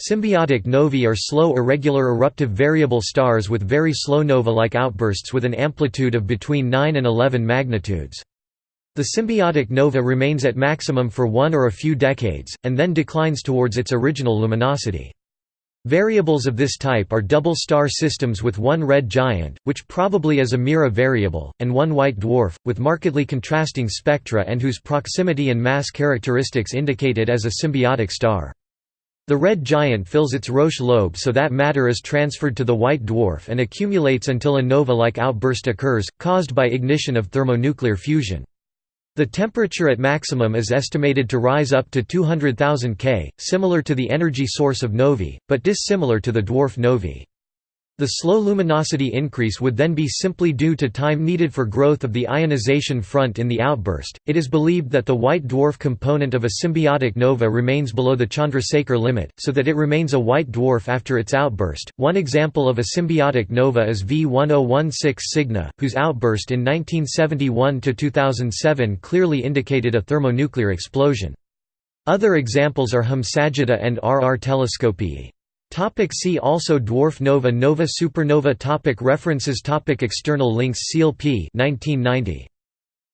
Symbiotic novae are slow irregular eruptive variable stars with very slow nova-like outbursts with an amplitude of between 9 and 11 magnitudes. The symbiotic nova remains at maximum for one or a few decades, and then declines towards its original luminosity. Variables of this type are double star systems with one red giant, which probably is a Mira variable, and one white dwarf, with markedly contrasting spectra and whose proximity and mass characteristics indicate it as a symbiotic star. The red giant fills its Roche lobe so that matter is transferred to the white dwarf and accumulates until a nova-like outburst occurs, caused by ignition of thermonuclear fusion. The temperature at maximum is estimated to rise up to 200,000 K, similar to the energy source of novae, but dissimilar to the dwarf novae. The slow luminosity increase would then be simply due to time needed for growth of the ionization front in the outburst. It is believed that the white dwarf component of a symbiotic nova remains below the Chandrasekhar limit, so that it remains a white dwarf after its outburst. One example of a symbiotic nova is V1016 Cygni, whose outburst in 1971 to 2007 clearly indicated a thermonuclear explosion. Other examples are Hum Sagittae and RR Telescopii. Topic see also Dwarf nova Nova supernova topic References topic External links Seal P 1990.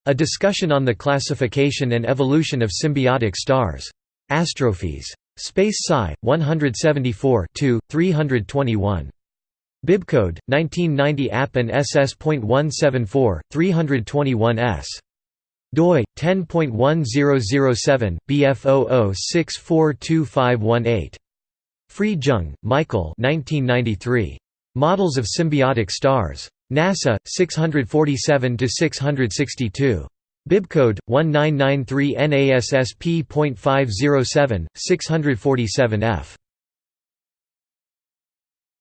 A discussion on the classification and evolution of symbiotic stars. Astrophyes. Space Sci. 174 321. Bibcode, 1990 App and SS.174, 321s. doi, 10.1007, BF00642518. Friedjung, Michael 1993. Models of Symbiotic Stars. NASA, 647–662. Bibcode, 1993 NASSP.507, 647F.